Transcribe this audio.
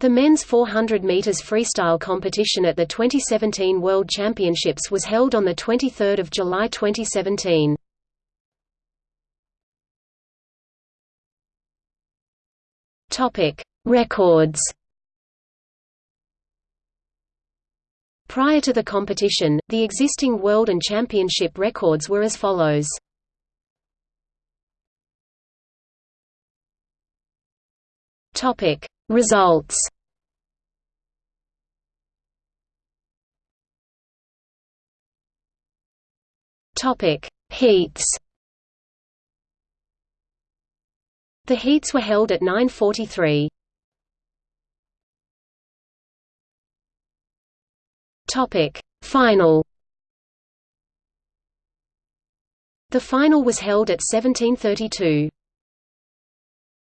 The men's 400 meters freestyle competition at the 2017 World Championships was held on the 23rd of July 2017. Topic: Records. Prior to the competition, the existing world and championship records were as follows. Topic: Results. Topic: Heats. The heats were held at 9:43. Topic: Final. The final was held at 1732.